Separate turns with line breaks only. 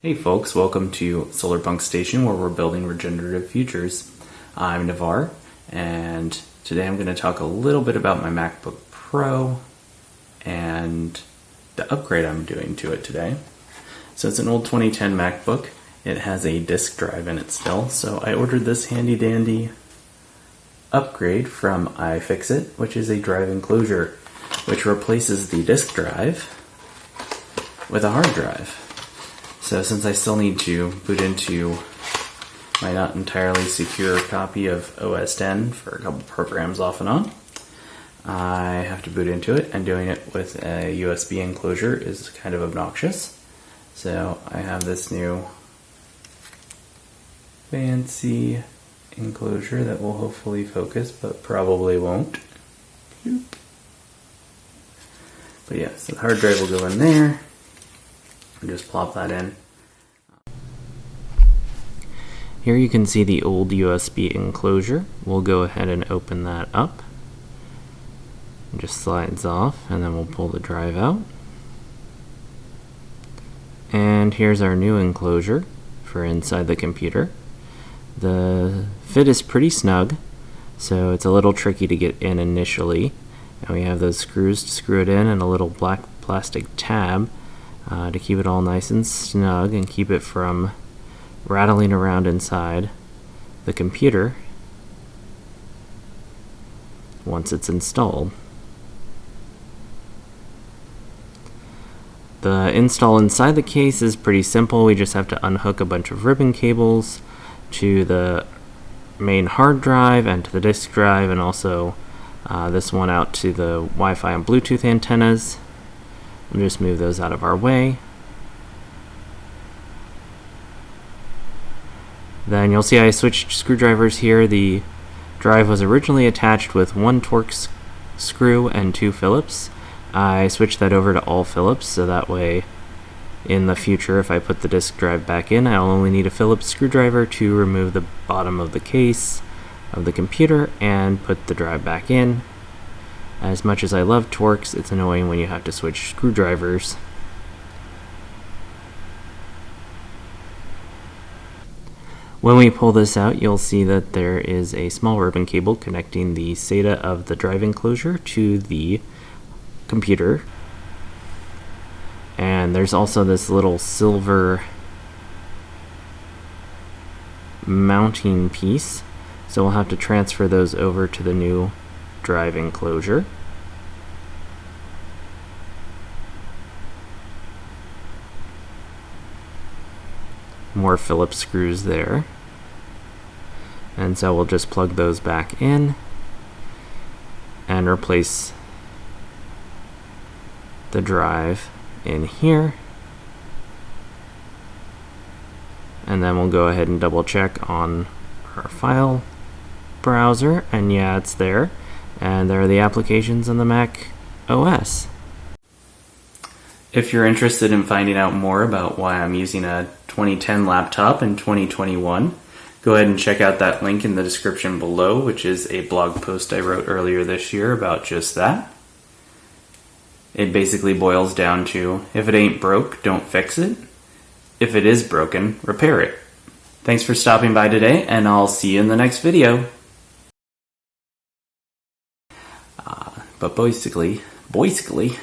Hey folks, welcome to Solarpunk Station where we're building regenerative futures. I'm Navar and today I'm going to talk a little bit about my MacBook Pro and the upgrade I'm doing to it today. So it's an old 2010 MacBook. It has a disk drive in it still, so I ordered this handy dandy upgrade from iFixit, which is a drive enclosure which replaces the disk drive with a hard drive. So since I still need to boot into my not entirely secure copy of OS 10 for a couple programs off and on, I have to boot into it and doing it with a USB enclosure is kind of obnoxious. So I have this new fancy enclosure that will hopefully focus but probably won't. But yeah, so the hard drive will go in there and just plop that in. Here you can see the old USB enclosure. We'll go ahead and open that up. It just slides off and then we'll pull the drive out. And here's our new enclosure for inside the computer. The fit is pretty snug, so it's a little tricky to get in initially. And we have those screws to screw it in and a little black plastic tab uh, to keep it all nice and snug and keep it from rattling around inside the computer once it's installed. The install inside the case is pretty simple. We just have to unhook a bunch of ribbon cables to the main hard drive and to the disk drive and also uh, this one out to the Wi-Fi and Bluetooth antennas. We'll just move those out of our way. Then you'll see I switched screwdrivers here. The drive was originally attached with one Torx screw and two Phillips. I switched that over to all Phillips so that way in the future if I put the disk drive back in I'll only need a Phillips screwdriver to remove the bottom of the case of the computer and put the drive back in as much as I love Torx, it's annoying when you have to switch screwdrivers. When we pull this out, you'll see that there is a small ribbon cable connecting the SATA of the drive enclosure to the computer. And there's also this little silver mounting piece. So we'll have to transfer those over to the new drive enclosure. More Phillips screws there. And so we'll just plug those back in and replace the drive in here. And then we'll go ahead and double check on our file browser and yeah it's there and there are the applications on the Mac OS. If you're interested in finding out more about why I'm using a 2010 laptop in 2021, go ahead and check out that link in the description below, which is a blog post I wrote earlier this year about just that. It basically boils down to if it ain't broke, don't fix it. If it is broken, repair it. Thanks for stopping by today, and I'll see you in the next video. But basically, basically,